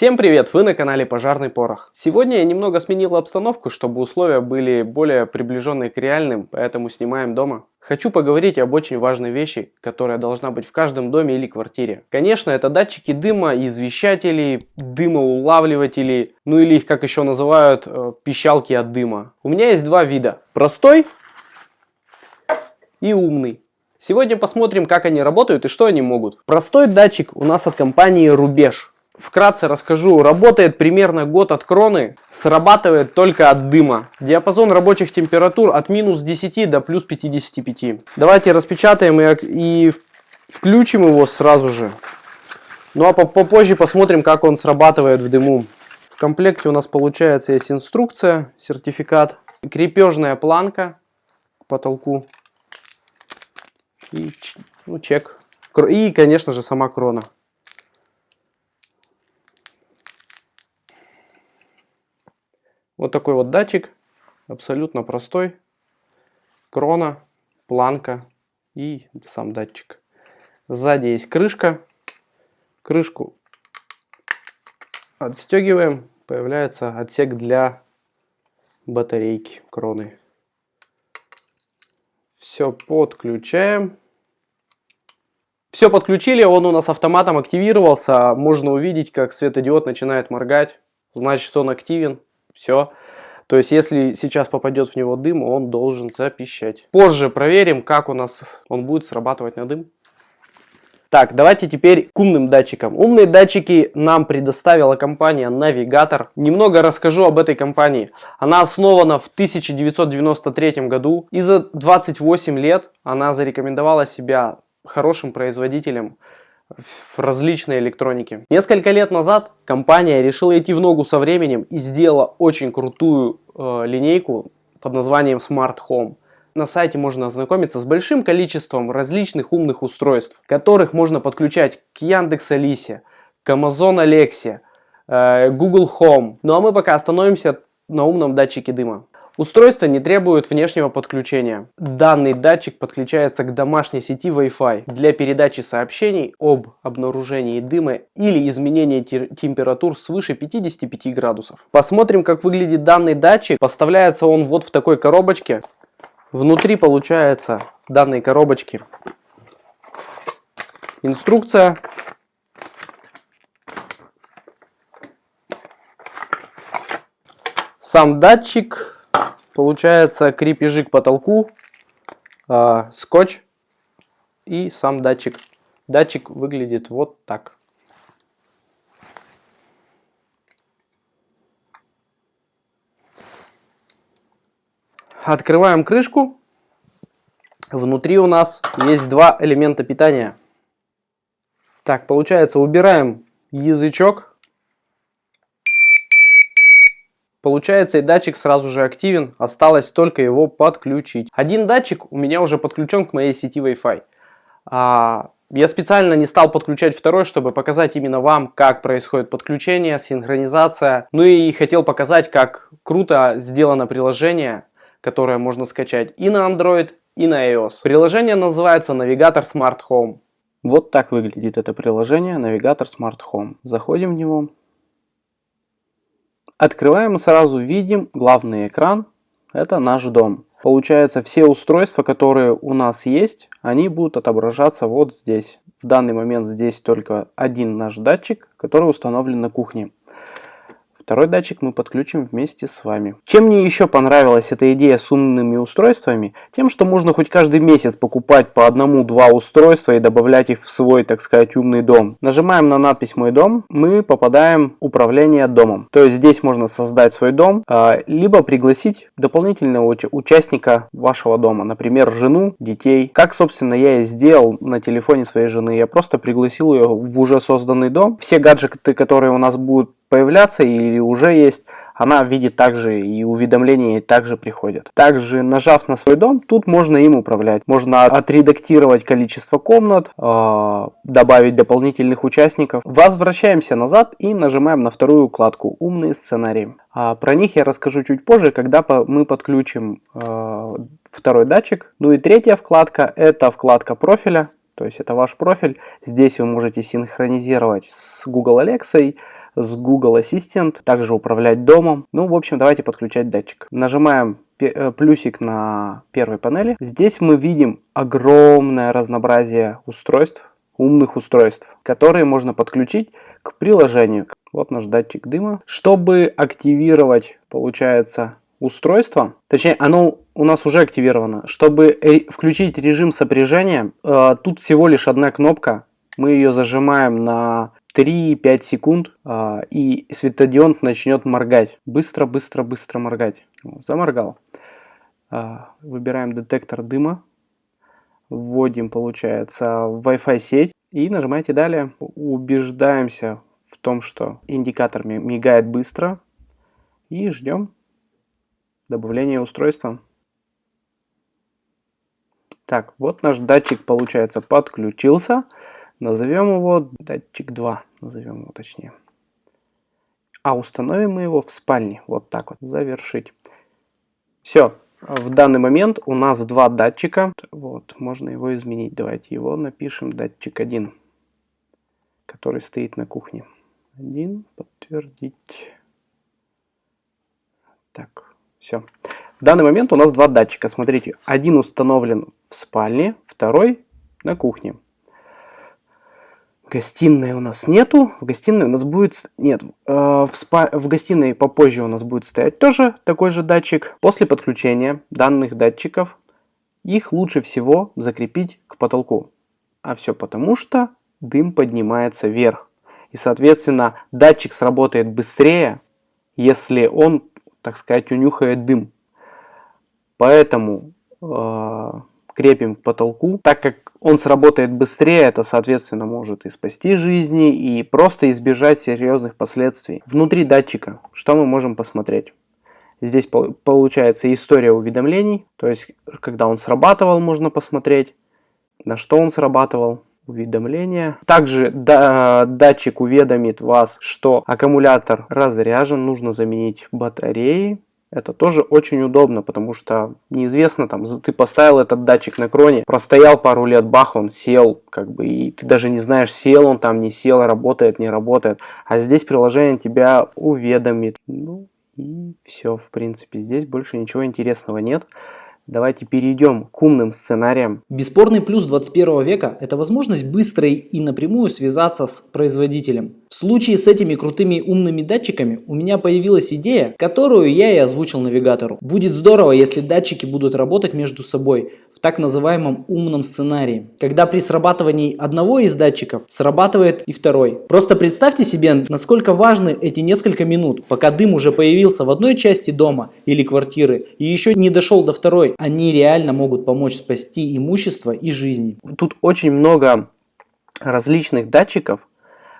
Всем привет! Вы на канале Пожарный Порох. Сегодня я немного сменил обстановку, чтобы условия были более приближенные к реальным, поэтому снимаем дома. Хочу поговорить об очень важной вещи, которая должна быть в каждом доме или квартире. Конечно, это датчики дыма, извещатели, дымоулавливатели, ну или их как еще называют, э, пищалки от дыма. У меня есть два вида. Простой и умный. Сегодня посмотрим, как они работают и что они могут. Простой датчик у нас от компании Рубеж. Вкратце расскажу, работает примерно год от кроны, срабатывает только от дыма. Диапазон рабочих температур от минус 10 до плюс 55. Давайте распечатаем и, и включим его сразу же. Ну а попозже посмотрим, как он срабатывает в дыму. В комплекте у нас получается есть инструкция, сертификат, крепежная планка к потолку и ну, чек. И, конечно же, сама крона. Вот такой вот датчик, абсолютно простой. Крона, планка и сам датчик. Сзади есть крышка. Крышку отстегиваем. Появляется отсек для батарейки кроны. Все подключаем. Все подключили, он у нас автоматом активировался. Можно увидеть, как светодиод начинает моргать. Значит, он активен. Все. То есть, если сейчас попадет в него дым, он должен запищать. Позже проверим, как у нас он будет срабатывать на дым. Так, давайте теперь к умным датчикам. Умные датчики нам предоставила компания Navigator. Немного расскажу об этой компании. Она основана в 1993 году и за 28 лет она зарекомендовала себя хорошим производителем в различной электронике. Несколько лет назад компания решила идти в ногу со временем и сделала очень крутую э, линейку под названием Smart Home. На сайте можно ознакомиться с большим количеством различных умных устройств, которых можно подключать к Яндекс Алисе, к Amazon Alexa, э, Google Home. Ну а мы пока остановимся на умном датчике дыма. Устройство не требует внешнего подключения. Данный датчик подключается к домашней сети Wi-Fi для передачи сообщений об обнаружении дыма или изменении температур свыше 55 градусов. Посмотрим, как выглядит данный датчик. Поставляется он вот в такой коробочке. Внутри получается данной коробочки инструкция сам датчик Получается крепежи к потолку, э, скотч и сам датчик. Датчик выглядит вот так. Открываем крышку. Внутри у нас есть два элемента питания. Так, получается, убираем язычок Получается и датчик сразу же активен, осталось только его подключить. Один датчик у меня уже подключен к моей сети Wi-Fi. А, я специально не стал подключать второй, чтобы показать именно вам, как происходит подключение, синхронизация. Ну и хотел показать, как круто сделано приложение, которое можно скачать и на Android, и на iOS. Приложение называется Навигатор Smart Home. Вот так выглядит это приложение Навигатор Smart Home. Заходим в него. Открываем и сразу видим главный экран. Это наш дом. Получается, все устройства, которые у нас есть, они будут отображаться вот здесь. В данный момент здесь только один наш датчик, который установлен на кухне. Второй датчик мы подключим вместе с вами. Чем мне еще понравилась эта идея с умными устройствами? Тем, что можно хоть каждый месяц покупать по одному-два устройства и добавлять их в свой, так сказать, умный дом. Нажимаем на надпись «Мой дом», мы попадаем в управление домом. То есть здесь можно создать свой дом, а, либо пригласить дополнительного участника вашего дома, например, жену, детей. Как, собственно, я и сделал на телефоне своей жены. Я просто пригласил ее в уже созданный дом. Все гаджеты, которые у нас будут появляться или уже есть, она видит также и уведомления также приходят. Также нажав на свой дом, тут можно им управлять. Можно отредактировать количество комнат, э, добавить дополнительных участников. Возвращаемся назад и нажимаем на вторую вкладку «Умные сценарии». А про них я расскажу чуть позже, когда мы подключим э, второй датчик. Ну и третья вкладка это вкладка профиля. То есть это ваш профиль. Здесь вы можете синхронизировать с Google Alexa, с Google Assistant, также управлять домом. Ну, в общем, давайте подключать датчик. Нажимаем э, плюсик на первой панели. Здесь мы видим огромное разнообразие устройств, умных устройств, которые можно подключить к приложению. Вот наш датчик дыма. Чтобы активировать, получается, устройство, точнее, оно у нас уже активировано. Чтобы включить режим сопряжения, э, тут всего лишь одна кнопка. Мы ее зажимаем на 3-5 секунд, э, и светодиод начнет моргать. Быстро, быстро, быстро моргать. Заморгал. Э, выбираем детектор дыма. Вводим, получается, Wi-Fi сеть. И нажимаете далее. Убеждаемся в том, что индикатор мигает быстро. И ждем добавления устройства. Так, вот наш датчик, получается, подключился. Назовем его датчик 2, назовем его точнее. А установим мы его в спальне. Вот так вот, завершить. Все, в данный момент у нас два датчика. Вот, можно его изменить. Давайте его напишем датчик 1, который стоит на кухне. Один, подтвердить. Так, все. В данный момент у нас два датчика. Смотрите, один установлен в спальне, второй на кухне. Гостиной у нас нету. В гостиной у нас будет... Нет, э, в, спа... в гостиной попозже у нас будет стоять тоже такой же датчик. После подключения данных датчиков их лучше всего закрепить к потолку. А все потому, что дым поднимается вверх. И, соответственно, датчик сработает быстрее, если он, так сказать, унюхает дым. Поэтому э, крепим к потолку. Так как он сработает быстрее, это, соответственно, может и спасти жизни, и просто избежать серьезных последствий. Внутри датчика что мы можем посмотреть? Здесь получается история уведомлений, то есть когда он срабатывал, можно посмотреть, на что он срабатывал, уведомления. Также да, датчик уведомит вас, что аккумулятор разряжен, нужно заменить батареи. Это тоже очень удобно, потому что неизвестно, там, ты поставил этот датчик на кроне, простоял пару лет, бах, он сел, как бы, и ты даже не знаешь, сел он там, не сел, работает, не работает. А здесь приложение тебя уведомит. Ну, и все, в принципе, здесь больше ничего интересного нет. Давайте перейдем к умным сценариям. Бесспорный плюс 21 века – это возможность быстро и напрямую связаться с производителем. В случае с этими крутыми умными датчиками у меня появилась идея, которую я и озвучил навигатору. Будет здорово, если датчики будут работать между собой в так называемом умном сценарии, когда при срабатывании одного из датчиков срабатывает и второй. Просто представьте себе, насколько важны эти несколько минут, пока дым уже появился в одной части дома или квартиры и еще не дошел до второй. Они реально могут помочь спасти имущество и жизни. Тут очень много различных датчиков,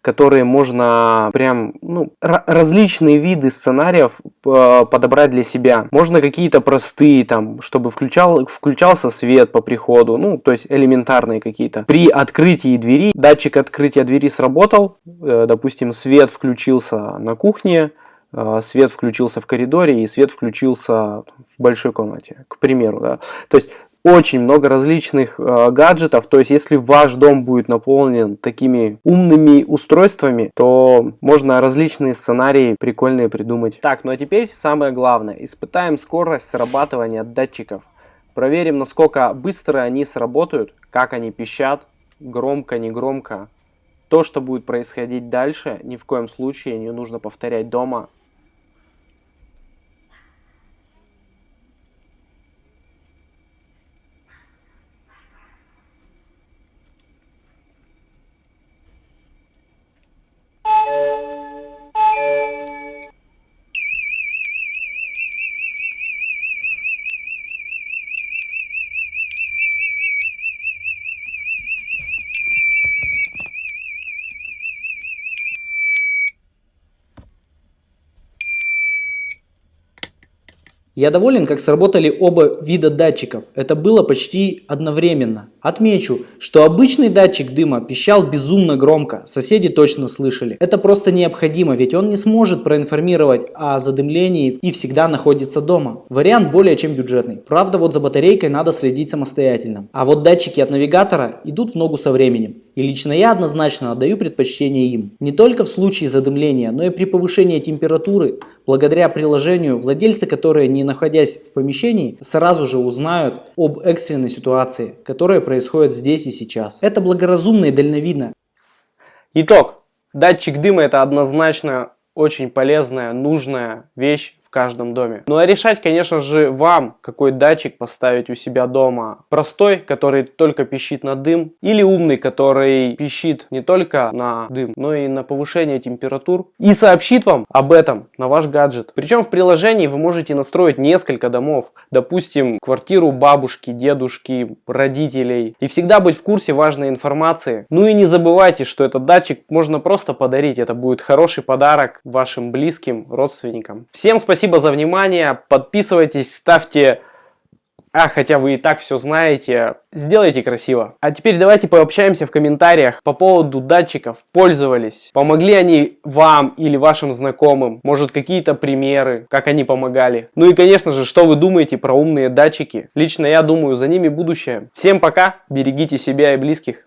которые можно прям, ну, различные виды сценариев э, подобрать для себя. Можно какие-то простые, там, чтобы включал, включался свет по приходу, ну, то есть элементарные какие-то. При открытии двери, датчик открытия двери сработал, э, допустим, свет включился на кухне, свет включился в коридоре и свет включился в большой комнате, к примеру, да. То есть очень много различных э, гаджетов. То есть, если ваш дом будет наполнен такими умными устройствами, то можно различные сценарии прикольные придумать. Так, ну а теперь самое главное. Испытаем скорость срабатывания датчиков. Проверим, насколько быстро они сработают, как они пищат, громко, не громко. То, что будет происходить дальше, ни в коем случае не нужно повторять дома. Я доволен, как сработали оба вида датчиков. Это было почти одновременно. Отмечу, что обычный датчик дыма пищал безумно громко, соседи точно слышали. Это просто необходимо, ведь он не сможет проинформировать о задымлении и всегда находится дома. Вариант более чем бюджетный. Правда, вот за батарейкой надо следить самостоятельно. А вот датчики от навигатора идут в ногу со временем. И лично я однозначно отдаю предпочтение им. Не только в случае задымления, но и при повышении температуры, благодаря приложению, владельцы, которые не находясь в помещении, сразу же узнают об экстренной ситуации, которая происходит здесь и сейчас. Это благоразумно и дальновидно. Итог. Датчик дыма это однозначно очень полезная, нужная вещь каждом доме. Ну а решать, конечно же, вам, какой датчик поставить у себя дома. Простой, который только пищит на дым, или умный, который пищит не только на дым, но и на повышение температур и сообщит вам об этом на ваш гаджет. Причем в приложении вы можете настроить несколько домов, допустим, квартиру бабушки, дедушки, родителей, и всегда быть в курсе важной информации. Ну и не забывайте, что этот датчик можно просто подарить, это будет хороший подарок вашим близким, родственникам. Всем спасибо Спасибо за внимание. Подписывайтесь, ставьте... А, хотя вы и так все знаете. Сделайте красиво. А теперь давайте пообщаемся в комментариях по поводу датчиков. Пользовались? Помогли они вам или вашим знакомым? Может какие-то примеры, как они помогали? Ну и конечно же, что вы думаете про умные датчики? Лично я думаю, за ними будущее. Всем пока, берегите себя и близких.